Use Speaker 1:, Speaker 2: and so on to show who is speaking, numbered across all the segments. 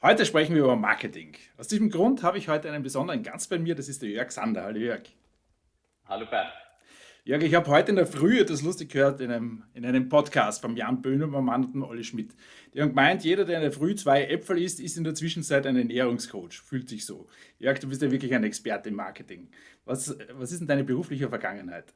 Speaker 1: Heute sprechen wir über Marketing. Aus diesem Grund habe ich heute einen besonderen Gast bei mir, das ist der Jörg Sander. Hallo Jörg.
Speaker 2: Hallo Bernd.
Speaker 1: Jörg, ich habe heute in der Früh etwas lustig gehört in einem, in einem Podcast von Jan Böhmermann und Olli Schmidt. Die haben gemeint, jeder, der in der Früh zwei Äpfel isst, ist in der Zwischenzeit ein Ernährungscoach. Fühlt sich so. Jörg, du bist ja wirklich ein Experte im Marketing. Was, was ist denn deine berufliche Vergangenheit?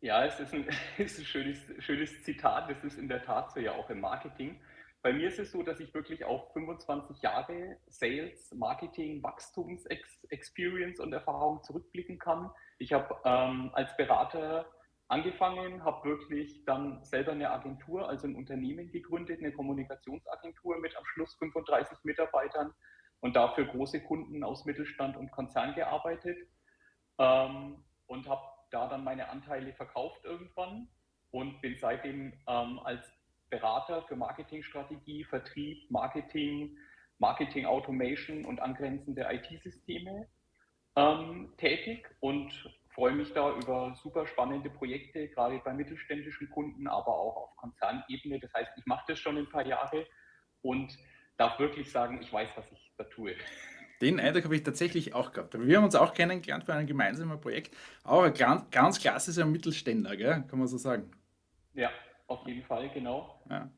Speaker 2: Ja, es ist ein, ist ein schönes, schönes Zitat. Das ist in der Tat so ja auch im Marketing. Bei mir ist es so, dass ich wirklich auf 25 Jahre Sales, Marketing, Wachstums-Experience und Erfahrung zurückblicken kann. Ich habe ähm, als Berater angefangen, habe wirklich dann selber eine Agentur, also ein Unternehmen gegründet, eine Kommunikationsagentur mit am Schluss 35 Mitarbeitern und dafür große Kunden aus Mittelstand und Konzern gearbeitet ähm, und habe da dann meine Anteile verkauft irgendwann und bin seitdem ähm, als Berater für Marketingstrategie, Vertrieb, Marketing, Marketing Automation und angrenzende IT-Systeme ähm, tätig und freue mich da über super spannende Projekte, gerade bei mittelständischen Kunden, aber auch auf Konzernebene. Das heißt, ich mache das schon ein paar Jahre und darf wirklich sagen, ich weiß, was ich da tue.
Speaker 1: Den Eindruck habe ich tatsächlich auch gehabt. Wir haben uns auch kennengelernt für ein gemeinsames Projekt. Auch ein ganz, ganz klassischer Mittelständler, gell? kann man so sagen.
Speaker 2: Ja, auf jeden Fall, genau.
Speaker 1: Ja.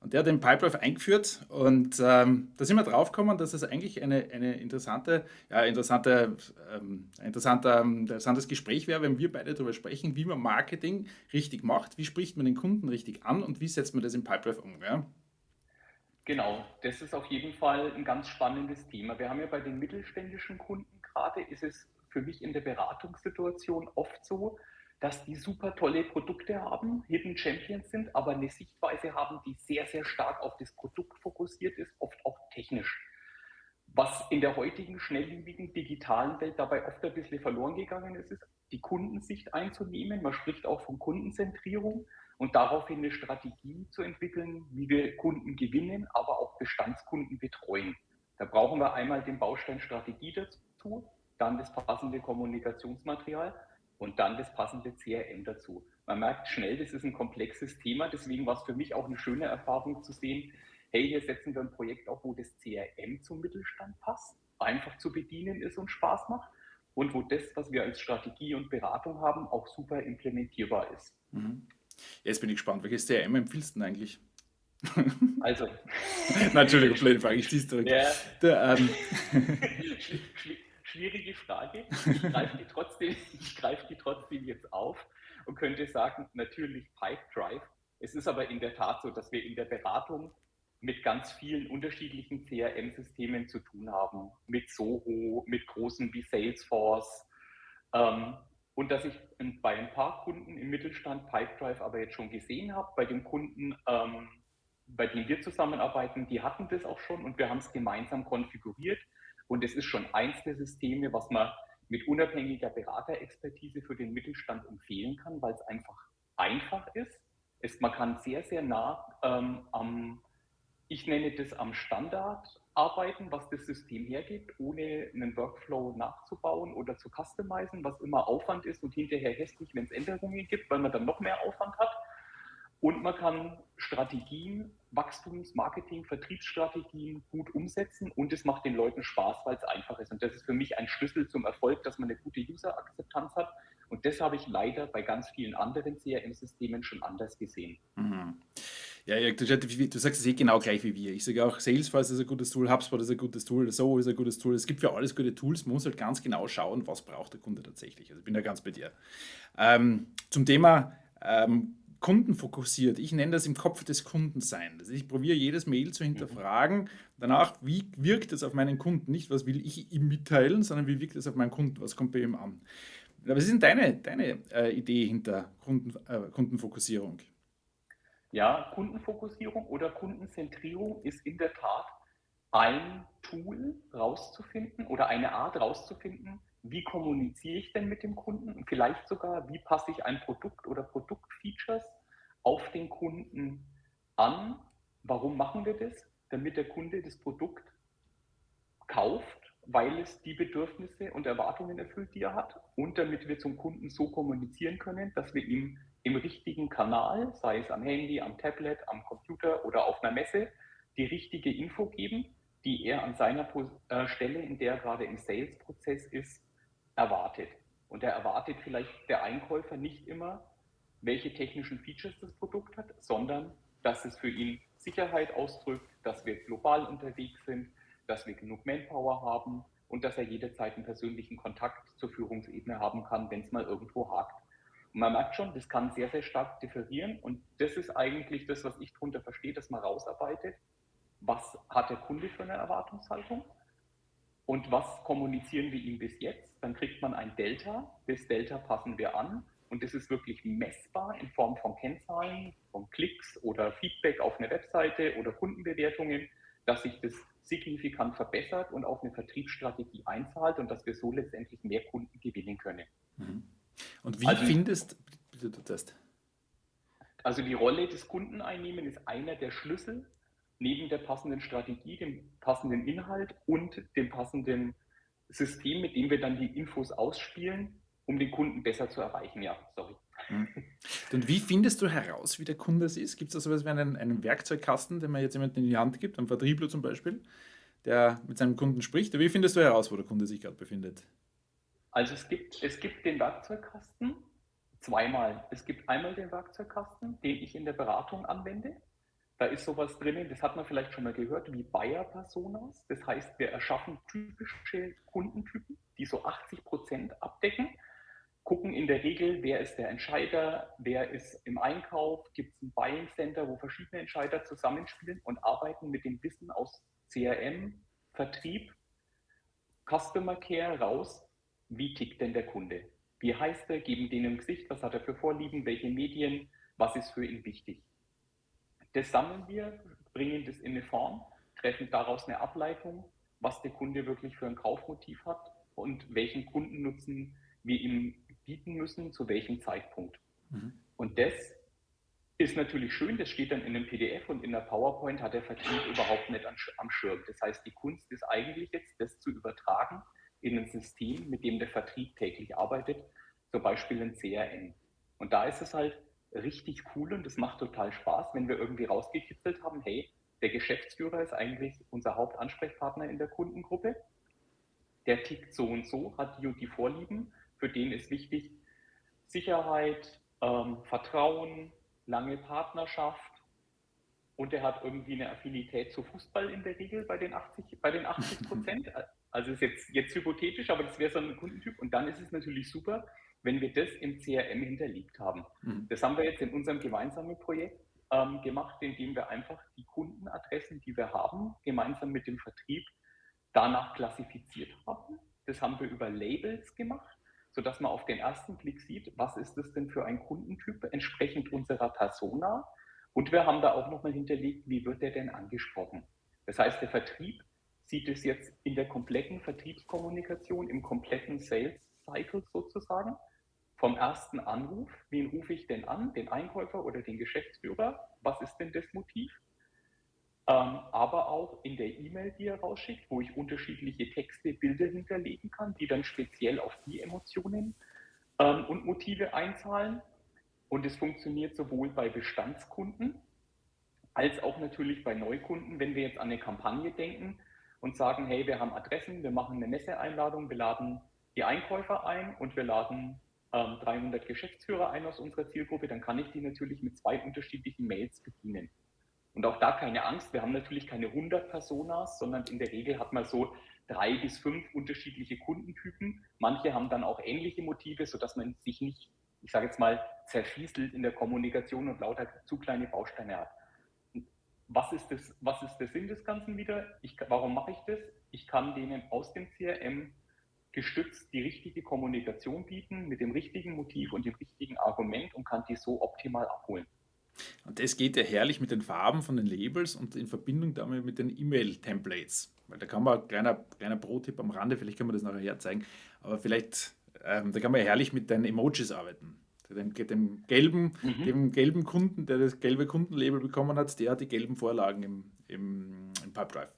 Speaker 1: Und der hat den Pipedrive eingeführt und ähm, da sind wir drauf gekommen, dass es eigentlich eine, eine interessante, ja, interessante, ähm, interessanter, ähm, interessantes Gespräch wäre, wenn wir beide darüber sprechen, wie man Marketing richtig macht, wie spricht man den Kunden richtig an und wie setzt man das im Pipedrive um. Ja?
Speaker 2: Genau, das ist auf jeden Fall ein ganz spannendes Thema. Wir haben ja bei den mittelständischen Kunden gerade, ist es für mich in der Beratungssituation oft so, dass die super tolle Produkte haben, Hidden Champions sind, aber eine Sichtweise haben, die sehr, sehr stark auf das Produkt fokussiert ist, oft auch technisch. Was in der heutigen schnelllebigen digitalen Welt dabei oft ein bisschen verloren gegangen ist, ist, die Kundensicht einzunehmen. Man spricht auch von Kundenzentrierung und daraufhin eine Strategie zu entwickeln, wie wir Kunden gewinnen, aber auch Bestandskunden betreuen. Da brauchen wir einmal den Baustein Strategie dazu, dann das passende Kommunikationsmaterial und dann das passende CRM dazu. Man merkt schnell, das ist ein komplexes Thema, deswegen war es für mich auch eine schöne Erfahrung zu sehen, hey, hier setzen wir ein Projekt auf, wo das CRM zum Mittelstand passt, einfach zu bedienen ist und Spaß macht und wo das, was wir als Strategie und Beratung haben, auch super implementierbar ist.
Speaker 1: Mhm. Jetzt bin ich gespannt, welches CRM empfiehlst du denn eigentlich?
Speaker 2: Also.
Speaker 1: Natürlich, blöde Frage, ich schließe zurück. Ja. Der, ähm,
Speaker 2: schwierige Frage. Ich greife die, trotzdem, ich greife die trotzdem jetzt auf und könnte sagen, natürlich Pipedrive. Es ist aber in der Tat so, dass wir in der Beratung mit ganz vielen unterschiedlichen CRM-Systemen zu tun haben, mit Soho, mit großen wie Salesforce. Ähm, und dass ich bei ein paar Kunden im Mittelstand Pipedrive aber jetzt schon gesehen habe, bei den Kunden, ähm, bei denen wir zusammenarbeiten, die hatten das auch schon und wir haben es gemeinsam konfiguriert. Und es ist schon eins der Systeme, was man mit unabhängiger Beraterexpertise für den Mittelstand empfehlen kann, weil es einfach einfach ist. Es, man kann sehr, sehr nah ähm, am, ich nenne das am Standard arbeiten, was das System hergibt, ohne einen Workflow nachzubauen oder zu customizen, was immer Aufwand ist und hinterher hässlich, wenn es Änderungen gibt, weil man dann noch mehr Aufwand hat. Und man kann Strategien, Wachstums-, Marketing-, Vertriebsstrategien gut umsetzen und es macht den Leuten Spaß, weil es einfach ist. Und das ist für mich ein Schlüssel zum Erfolg, dass man eine gute User-Akzeptanz hat. Und das habe ich leider bei ganz vielen anderen CRM-Systemen schon anders gesehen.
Speaker 1: Mhm. Ja, du, du, sagst es eh genau gleich wie wir. Ich sage auch, Salesforce ist ein gutes Tool, HubSpot ist ein gutes Tool, So ist ein gutes Tool. Es gibt für alles gute Tools. Man muss halt ganz genau schauen, was braucht der Kunde tatsächlich. Also ich bin da ganz bei dir. Ähm, zum Thema ähm, kundenfokussiert. Ich nenne das im Kopf des Kunden sein. Also ich probiere jedes Mail zu hinterfragen. Danach, wie wirkt es auf meinen Kunden? Nicht, was will ich ihm mitteilen, sondern wie wirkt es auf meinen Kunden? Was kommt bei ihm an? Was ist denn deine, deine äh, Idee hinter Kunden, äh, Kundenfokussierung?
Speaker 2: Ja, Kundenfokussierung oder Kundenzentrierung ist in der Tat ein Tool rauszufinden oder eine Art rauszufinden, wie kommuniziere ich denn mit dem Kunden und vielleicht sogar, wie passe ich ein Produkt oder Produktfeatures auf den Kunden an. Warum machen wir das? Damit der Kunde das Produkt kauft, weil es die Bedürfnisse und Erwartungen erfüllt, die er hat und damit wir zum Kunden so kommunizieren können, dass wir ihm im richtigen Kanal, sei es am Handy, am Tablet, am Computer oder auf einer Messe, die richtige Info geben die er an seiner äh, Stelle, in der er gerade im Sales-Prozess ist, erwartet. Und er erwartet vielleicht der Einkäufer nicht immer, welche technischen Features das Produkt hat, sondern dass es für ihn Sicherheit ausdrückt, dass wir global unterwegs sind, dass wir genug Manpower haben und dass er jederzeit einen persönlichen Kontakt zur Führungsebene haben kann, wenn es mal irgendwo hakt. Und man merkt schon, das kann sehr, sehr stark differieren und das ist eigentlich das, was ich darunter verstehe, dass man rausarbeitet, was hat der Kunde für eine Erwartungshaltung und was kommunizieren wir ihm bis jetzt. Dann kriegt man ein Delta, das Delta passen wir an und das ist wirklich messbar in Form von Kennzahlen, von Klicks oder Feedback auf eine Webseite oder Kundenbewertungen, dass sich das signifikant verbessert und auf eine Vertriebsstrategie einzahlt und dass wir so letztendlich mehr Kunden gewinnen können.
Speaker 1: Mhm. Und wie also, findest du das?
Speaker 2: Also die Rolle des Kunden einnehmen ist einer der Schlüssel neben der passenden Strategie, dem passenden Inhalt und dem passenden System, mit dem wir dann die Infos ausspielen, um den Kunden besser zu erreichen. Ja, sorry.
Speaker 1: Mhm. Und wie findest du heraus, wie der Kunde es ist? Gibt es da sowas wie einen, einen Werkzeugkasten, den man jetzt jemandem in die Hand gibt, einem Vertriebler zum Beispiel, der mit seinem Kunden spricht? Wie findest du heraus, wo der Kunde sich gerade befindet?
Speaker 2: Also es gibt, es gibt den Werkzeugkasten zweimal. Es gibt einmal den Werkzeugkasten, den ich in der Beratung anwende. Da ist sowas drinnen, das hat man vielleicht schon mal gehört, wie Buyer-Personas. Das heißt, wir erschaffen typische Kundentypen, die so 80 Prozent abdecken gucken in der Regel, wer ist der Entscheider, wer ist im Einkauf, gibt es ein Buying Center, wo verschiedene Entscheider zusammenspielen und arbeiten mit dem Wissen aus CRM, Vertrieb, Customer Care raus, wie tickt denn der Kunde? Wie heißt er, geben denen im Gesicht, was hat er für Vorlieben, welche Medien, was ist für ihn wichtig. Das sammeln wir, bringen das in eine Form, treffen daraus eine Ableitung, was der Kunde wirklich für ein Kaufmotiv hat und welchen Kundennutzen wir ihm bieten müssen, zu welchem Zeitpunkt. Mhm. Und das ist natürlich schön, das steht dann in einem PDF und in der PowerPoint hat der Vertrieb überhaupt nicht am Schirm. Das heißt, die Kunst ist eigentlich jetzt, das zu übertragen in ein System, mit dem der Vertrieb täglich arbeitet, zum Beispiel ein CRM. Und da ist es halt richtig cool und es macht total Spaß, wenn wir irgendwie rausgekitzelt haben, hey, der Geschäftsführer ist eigentlich unser Hauptansprechpartner in der Kundengruppe. Der tickt so und so, hat die und die Vorlieben für den ist wichtig Sicherheit, ähm, Vertrauen, lange Partnerschaft und er hat irgendwie eine Affinität zu Fußball in der Regel bei den 80, bei den 80 Prozent. Also ist jetzt, jetzt hypothetisch, aber das wäre so ein Kundentyp. Und dann ist es natürlich super, wenn wir das im CRM hinterlegt haben. Mhm. Das haben wir jetzt in unserem gemeinsamen Projekt ähm, gemacht, indem wir einfach die Kundenadressen, die wir haben, gemeinsam mit dem Vertrieb danach klassifiziert haben. Das haben wir über Labels gemacht sodass man auf den ersten Blick sieht, was ist das denn für ein Kundentyp entsprechend unserer Persona. Und wir haben da auch nochmal hinterlegt, wie wird der denn angesprochen. Das heißt, der Vertrieb sieht es jetzt in der kompletten Vertriebskommunikation, im kompletten Sales Cycle sozusagen. Vom ersten Anruf, wen rufe ich denn an, den Einkäufer oder den Geschäftsführer? Was ist denn das Motiv? Ähm, aber auch in der E-Mail, die er rausschickt, wo ich unterschiedliche Texte, Bilder hinterlegen kann, die dann speziell auf die Emotionen ähm, und Motive einzahlen. Und es funktioniert sowohl bei Bestandskunden als auch natürlich bei Neukunden, wenn wir jetzt an eine Kampagne denken und sagen, hey, wir haben Adressen, wir machen eine Messeeinladung, wir laden die Einkäufer ein und wir laden ähm, 300 Geschäftsführer ein aus unserer Zielgruppe, dann kann ich die natürlich mit zwei unterschiedlichen Mails bedienen. Und auch da keine Angst, wir haben natürlich keine 100 Personas, sondern in der Regel hat man so drei bis fünf unterschiedliche Kundentypen. Manche haben dann auch ähnliche Motive, sodass man sich nicht, ich sage jetzt mal, zerfieselt in der Kommunikation und lauter zu kleine Bausteine hat. Was ist, das, was ist der Sinn des Ganzen wieder? Ich, warum mache ich das? Ich kann denen aus dem CRM gestützt die richtige Kommunikation bieten mit dem richtigen Motiv und dem richtigen Argument und kann die so optimal abholen.
Speaker 1: Und das geht ja herrlich mit den Farben von den Labels und in Verbindung damit mit den E-Mail-Templates. Weil da kann man, kleiner, kleiner Pro-Tipp am Rande, vielleicht können wir das nachher herzeigen, aber vielleicht, ähm, da kann man herrlich mit den Emojis arbeiten. Dem, dem, gelben, mhm. dem gelben Kunden, der das gelbe Kundenlabel bekommen hat, der hat die gelben Vorlagen im, im, im Pipedrive.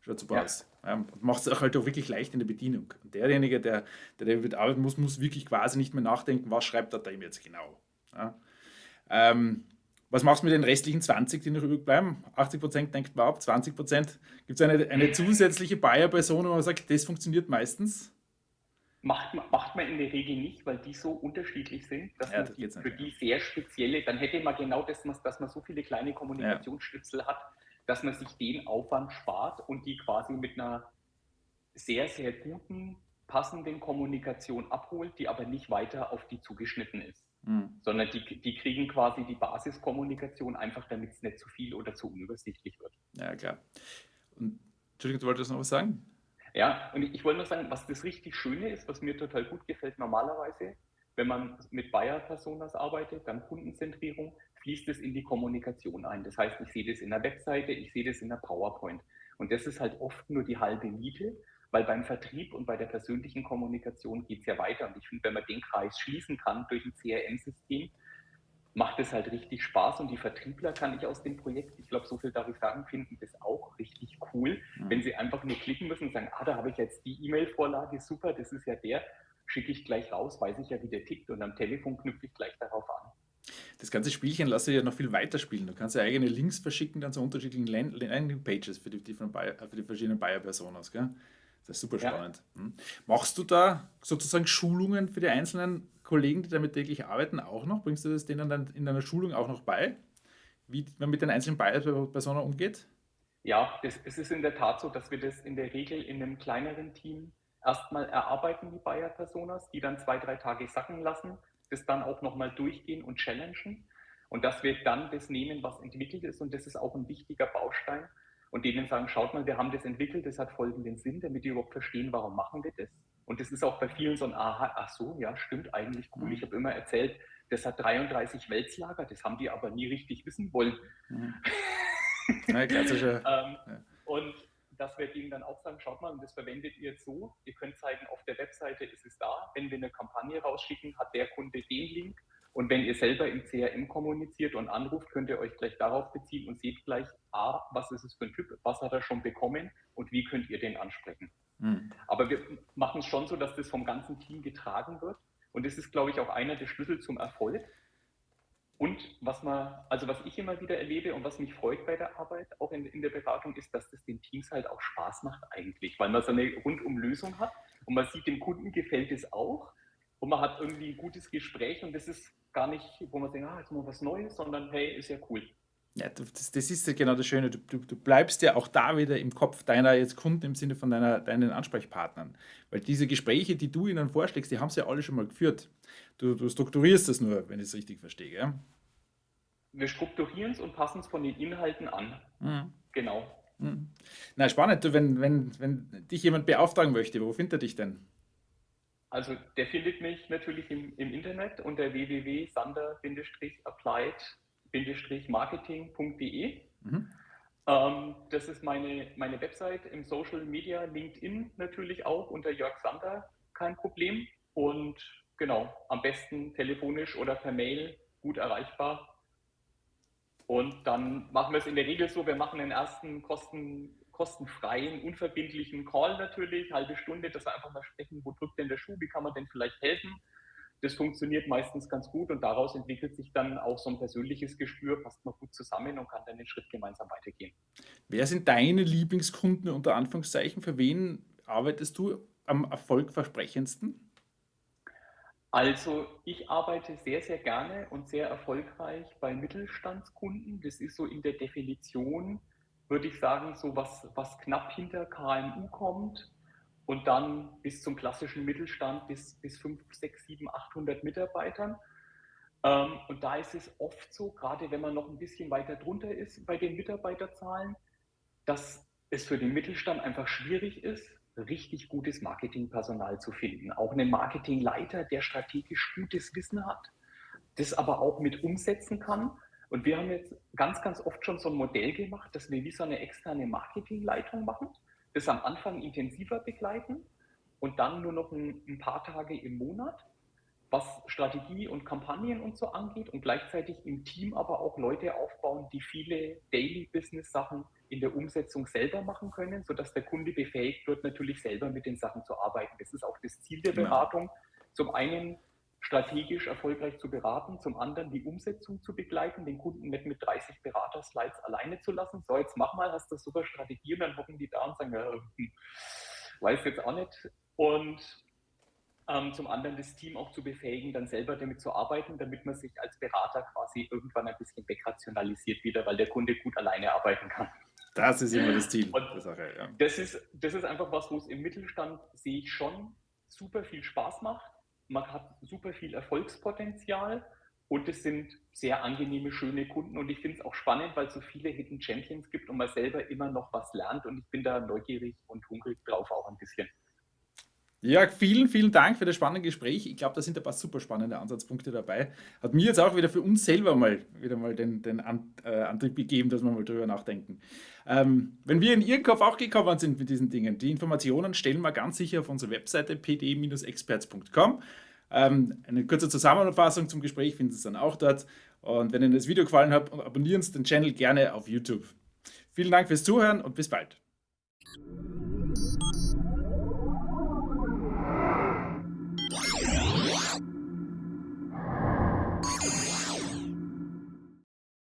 Speaker 1: Schaut super ja. aus. Ähm, Macht es auch halt auch wirklich leicht in der Bedienung. Und derjenige, der, der damit arbeiten muss, muss wirklich quasi nicht mehr nachdenken, was schreibt er da ihm jetzt genau. Ja? Ähm, Was machst du mit den restlichen 20, die noch übrig bleiben? 80 Prozent denkt man ab, 20 Prozent. Gibt es eine, eine zusätzliche Buyer-Person, wo man sagt, das funktioniert meistens?
Speaker 2: Macht, macht man in der Regel nicht, weil die so unterschiedlich sind, dass ja, man die, für die sehr spezielle, dann hätte man genau das, dass man so viele kleine Kommunikationsschnipsel ja. hat, dass man sich den Aufwand spart und die quasi mit einer sehr, sehr guten, passenden Kommunikation abholt, die aber nicht weiter auf die zugeschnitten ist. Mhm. Sondern die, die kriegen quasi die Basiskommunikation einfach, damit es nicht zu viel oder zu unübersichtlich wird.
Speaker 1: Ja, klar. Und, Entschuldigung, du wolltest noch was sagen?
Speaker 2: Ja, und ich, ich wollte nur sagen, was das richtig Schöne ist, was mir total gut gefällt, normalerweise, wenn man mit Buyer-Personas arbeitet, dann Kundenzentrierung, fließt es in die Kommunikation ein. Das heißt, ich sehe das in der Webseite, ich sehe das in der PowerPoint. Und das ist halt oft nur die halbe Miete, weil beim Vertrieb und bei der persönlichen Kommunikation geht es ja weiter. Und ich finde, wenn man den Kreis schließen kann durch ein CRM-System, macht es halt richtig Spaß und die Vertriebler kann ich aus dem Projekt, ich glaube, so viel darf ich sagen, finden das auch richtig cool, mhm. wenn sie einfach nur klicken müssen und sagen, ah, da habe ich jetzt die E-Mail-Vorlage, super, das ist ja der, schicke ich gleich raus, weiß ich ja, wie der tickt und am Telefon knüpfe ich gleich darauf an.
Speaker 1: Das ganze Spielchen lasse ich ja noch viel weiter spielen. Du kannst ja eigene Links verschicken dann zu unterschiedlichen Landing-Pages für für die verschiedenen Buyer-Personas. Das ist super spannend. Ja. Hm. Machst du da sozusagen Schulungen für die einzelnen Kollegen, die damit täglich arbeiten, auch noch? Bringst du das denen dann in deiner Schulung auch noch bei, wie man mit den einzelnen Personen umgeht?
Speaker 2: Ja, das, es ist in der Tat so, dass wir das in der Regel in einem kleineren Team erstmal erarbeiten, die Buyer-Personas, die dann zwei, drei Tage sacken lassen, das dann auch nochmal durchgehen und challengen. Und dass wir dann das nehmen, was entwickelt ist. Und das ist auch ein wichtiger Baustein. Und denen sagen, schaut mal, wir haben das entwickelt, das hat folgenden Sinn, damit die überhaupt verstehen, warum machen wir das. Und das ist auch bei vielen so ein Aha, ach so, ja, stimmt eigentlich cool. Mhm. Ich habe immer erzählt, das hat 33 Wälzlager, das haben die aber nie richtig wissen wollen. Mhm. Ja, klassische. ähm, ja. Und dass wir denen dann auch sagen, schaut mal, das verwendet ihr jetzt so, ihr könnt zeigen, auf der Webseite ist es da, wenn wir eine Kampagne rausschicken, hat der Kunde den Link und wenn ihr selber im CRM kommuniziert und anruft, könnt ihr euch gleich darauf beziehen und seht gleich, A, was ist es für ein Typ, was hat er schon bekommen und wie könnt ihr den ansprechen. Mhm. Aber wir machen es schon so, dass das vom ganzen Team getragen wird. Und das ist, glaube ich, auch einer der Schlüssel zum Erfolg. Und was man, also was ich immer wieder erlebe und was mich freut bei der Arbeit, auch in, in der Beratung, ist, dass das den Teams halt auch Spaß macht eigentlich, weil man so eine Rundum-Lösung hat und man sieht, dem Kunden gefällt es auch und man hat irgendwie ein gutes Gespräch und das ist gar nicht, wo man denkt, ah, jetzt mal was Neues, sondern hey, ist ja cool.
Speaker 1: Ja, das, das ist ja genau das Schöne. Du, du, du, bleibst ja auch da wieder im Kopf deiner jetzt Kunden im Sinne von deiner, deinen Ansprechpartnern. Weil diese Gespräche, die du ihnen vorschlägst, die haben sie ja alle schon mal geführt. Du, du strukturierst das nur, wenn ich es richtig verstehe. Ja?
Speaker 2: Wir strukturieren es und passen es von den Inhalten an. Mhm. Genau.
Speaker 1: Mhm. Na, spannend. Du, wenn, wenn, wenn dich jemand beauftragen möchte, wo findet er dich denn?
Speaker 2: Also der findet mich natürlich im, im Internet unter www.sander-applied marketing.de. Mhm. Ähm, das ist meine, meine Website im Social Media, LinkedIn natürlich auch unter Jörg Sander, kein Problem. Und genau, am besten telefonisch oder per Mail gut erreichbar. Und dann machen wir es in der Regel so, wir machen den ersten kosten, kostenfreien, unverbindlichen Call natürlich, halbe Stunde, dass wir einfach mal sprechen, wo drückt denn der Schuh, wie kann man denn vielleicht helfen das funktioniert meistens ganz gut und daraus entwickelt sich dann auch so ein persönliches Gespür, passt man gut zusammen und kann dann den Schritt gemeinsam weitergehen.
Speaker 1: Wer sind deine Lieblingskunden unter Anführungszeichen? Für wen arbeitest du am erfolgversprechendsten?
Speaker 2: Also ich arbeite sehr, sehr gerne und sehr erfolgreich bei Mittelstandskunden. Das ist so in der Definition, würde ich sagen, so was, was knapp hinter KMU kommt und dann bis zum klassischen Mittelstand bis, bis 5, 6, 7, 800 Mitarbeitern. Ähm, und da ist es oft so, gerade wenn man noch ein bisschen weiter drunter ist bei den Mitarbeiterzahlen, dass es für den Mittelstand einfach schwierig ist, richtig gutes Marketingpersonal zu finden. Auch einen Marketingleiter, der strategisch gutes Wissen hat, das aber auch mit umsetzen kann. Und wir haben jetzt ganz, ganz oft schon so ein Modell gemacht, dass wir wie so eine externe Marketingleitung machen das am Anfang intensiver begleiten und dann nur noch ein, ein paar Tage im Monat, was Strategie und Kampagnen und so angeht und gleichzeitig im Team aber auch Leute aufbauen, die viele Daily-Business-Sachen in der Umsetzung selber machen können, sodass der Kunde befähigt wird, natürlich selber mit den Sachen zu arbeiten. Das ist auch das Ziel der Beratung. Zum einen strategisch erfolgreich zu beraten, zum anderen die Umsetzung zu begleiten, den Kunden nicht mit 30 Berater-Slides alleine zu lassen. So, jetzt mach mal, hast du super Strategie und dann hocken die da und sagen, ja, hm, weiß jetzt auch nicht. Und ähm, zum anderen das Team auch zu befähigen, dann selber damit zu arbeiten, damit man sich als Berater quasi irgendwann ein bisschen wegrationalisiert wieder, weil der Kunde gut alleine arbeiten kann.
Speaker 1: Das ist immer das Ziel
Speaker 2: Sache, ja. Das ist, das ist einfach was, wo es im Mittelstand sehe ich schon super viel Spaß macht. Man hat super viel Erfolgspotenzial und es sind sehr angenehme, schöne Kunden. Und ich finde es auch spannend, weil es so viele Hidden Champions gibt und man selber immer noch was lernt. Und ich bin da neugierig und hungrig drauf auch ein bisschen.
Speaker 1: Ja, vielen, vielen Dank für das spannende Gespräch. Ich glaube, da sind ein paar super spannende Ansatzpunkte dabei. Hat mir jetzt auch wieder für uns selber mal wieder mal den, den äh, Antrieb gegeben, dass wir mal drüber nachdenken. Ähm, wenn wir in Ihren Kopf auch gekommen sind mit diesen Dingen, die Informationen stellen wir ganz sicher auf unsere Webseite pd-experts.com. Ähm, eine kurze Zusammenfassung zum Gespräch finden Sie dann auch dort. Und wenn Ihnen das Video gefallen hat, abonnieren Sie den Channel gerne auf YouTube. Vielen Dank fürs Zuhören und bis bald.